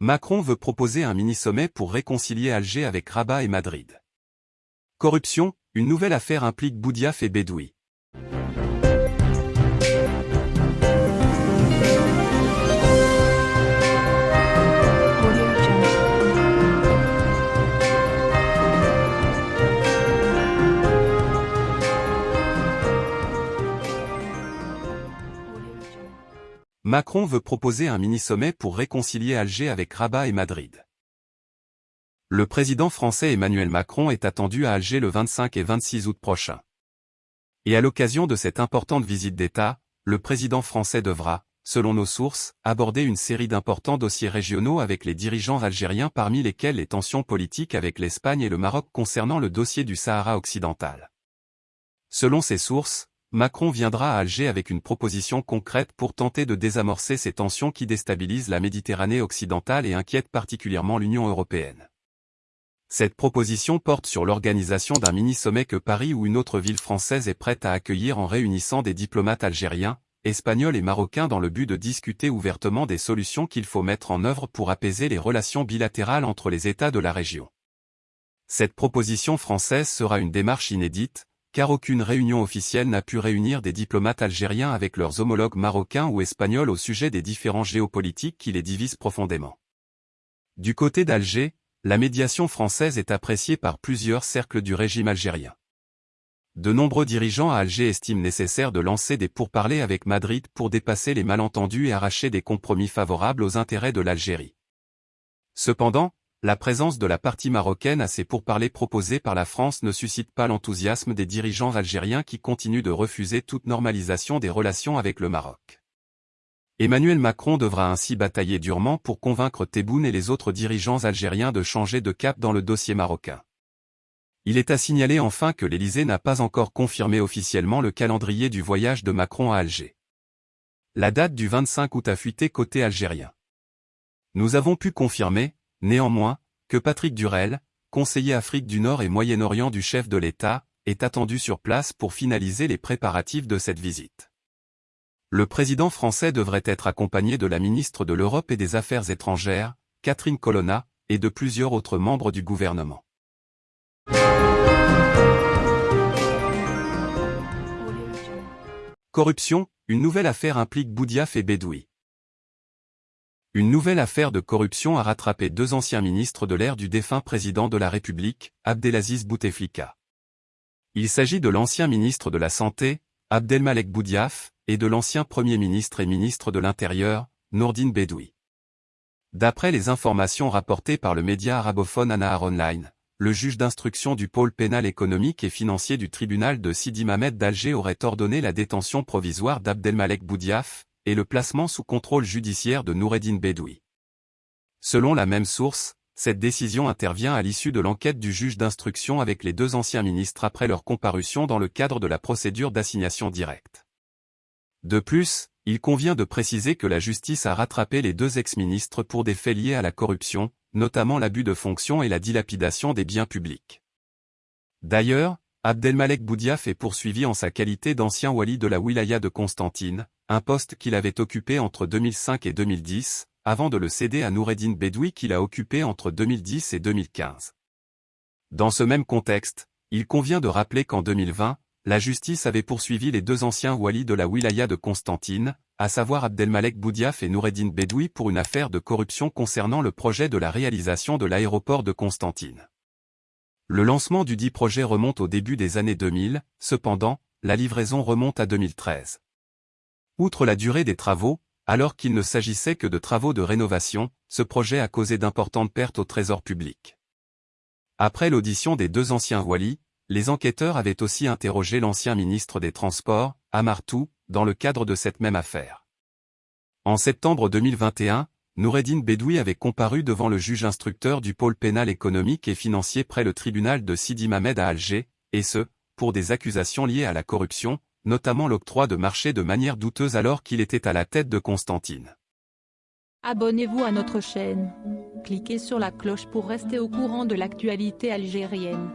Macron veut proposer un mini-sommet pour réconcilier Alger avec Rabat et Madrid. Corruption, une nouvelle affaire implique Boudiaf et Bedoui. Macron veut proposer un mini-sommet pour réconcilier Alger avec Rabat et Madrid. Le président français Emmanuel Macron est attendu à Alger le 25 et 26 août prochain. Et à l'occasion de cette importante visite d'État, le président français devra, selon nos sources, aborder une série d'importants dossiers régionaux avec les dirigeants algériens parmi lesquels les tensions politiques avec l'Espagne et le Maroc concernant le dossier du Sahara occidental. Selon ces sources, Macron viendra à Alger avec une proposition concrète pour tenter de désamorcer ces tensions qui déstabilisent la Méditerranée occidentale et inquiètent particulièrement l'Union européenne. Cette proposition porte sur l'organisation d'un mini-sommet que Paris ou une autre ville française est prête à accueillir en réunissant des diplomates algériens, espagnols et marocains dans le but de discuter ouvertement des solutions qu'il faut mettre en œuvre pour apaiser les relations bilatérales entre les États de la région. Cette proposition française sera une démarche inédite, car aucune réunion officielle n'a pu réunir des diplomates algériens avec leurs homologues marocains ou espagnols au sujet des différents géopolitiques qui les divisent profondément. Du côté d'Alger, la médiation française est appréciée par plusieurs cercles du régime algérien. De nombreux dirigeants à Alger estiment nécessaire de lancer des pourparlers avec Madrid pour dépasser les malentendus et arracher des compromis favorables aux intérêts de l'Algérie. Cependant, la présence de la partie marocaine à ces pourparlers proposés par la France ne suscite pas l'enthousiasme des dirigeants algériens qui continuent de refuser toute normalisation des relations avec le Maroc. Emmanuel Macron devra ainsi batailler durement pour convaincre Tebboune et les autres dirigeants algériens de changer de cap dans le dossier marocain. Il est à signaler enfin que l'Élysée n'a pas encore confirmé officiellement le calendrier du voyage de Macron à Alger. La date du 25 août a fuité côté algérien. Nous avons pu confirmer, Néanmoins, que Patrick Durel, conseiller Afrique du Nord et Moyen-Orient du chef de l'État, est attendu sur place pour finaliser les préparatifs de cette visite. Le président français devrait être accompagné de la ministre de l'Europe et des Affaires étrangères, Catherine Colonna, et de plusieurs autres membres du gouvernement. Corruption, une nouvelle affaire implique Boudiaf et Bedoui. Une nouvelle affaire de corruption a rattrapé deux anciens ministres de l'ère du défunt président de la République, Abdelaziz Bouteflika. Il s'agit de l'ancien ministre de la Santé, Abdelmalek Boudiaf, et de l'ancien Premier ministre et ministre de l'Intérieur, Nourdine Bedoui. D'après les informations rapportées par le média arabophone Anahar Online, le juge d'instruction du pôle pénal économique et financier du tribunal de Sidi Mamed d'Alger aurait ordonné la détention provisoire d'Abdelmalek Boudiaf, et le placement sous contrôle judiciaire de Noureddin Bedoui. Selon la même source, cette décision intervient à l'issue de l'enquête du juge d'instruction avec les deux anciens ministres après leur comparution dans le cadre de la procédure d'assignation directe. De plus, il convient de préciser que la justice a rattrapé les deux ex-ministres pour des faits liés à la corruption, notamment l'abus de fonction et la dilapidation des biens publics. D'ailleurs, Abdelmalek Boudiaf est poursuivi en sa qualité d'ancien wali de la wilaya de Constantine, un poste qu'il avait occupé entre 2005 et 2010, avant de le céder à Noureddin Bedoui qu'il a occupé entre 2010 et 2015. Dans ce même contexte, il convient de rappeler qu'en 2020, la justice avait poursuivi les deux anciens walis de la wilaya de Constantine, à savoir Abdelmalek Boudiaf et Noureddin Bedoui pour une affaire de corruption concernant le projet de la réalisation de l'aéroport de Constantine. Le lancement du dit projet remonte au début des années 2000, cependant, la livraison remonte à 2013. Outre la durée des travaux, alors qu'il ne s'agissait que de travaux de rénovation, ce projet a causé d'importantes pertes au trésor public. Après l'audition des deux anciens Wali, les enquêteurs avaient aussi interrogé l'ancien ministre des Transports, Amartou, dans le cadre de cette même affaire. En septembre 2021, Noureddin Bedoui avait comparu devant le juge instructeur du pôle pénal économique et financier près le tribunal de Sidi Mamed à Alger, et ce, pour des accusations liées à la corruption, notamment l'octroi de marché de manière douteuse alors qu'il était à la tête de Constantine. Abonnez-vous à notre chaîne. Cliquez sur la cloche pour rester au courant de l'actualité algérienne.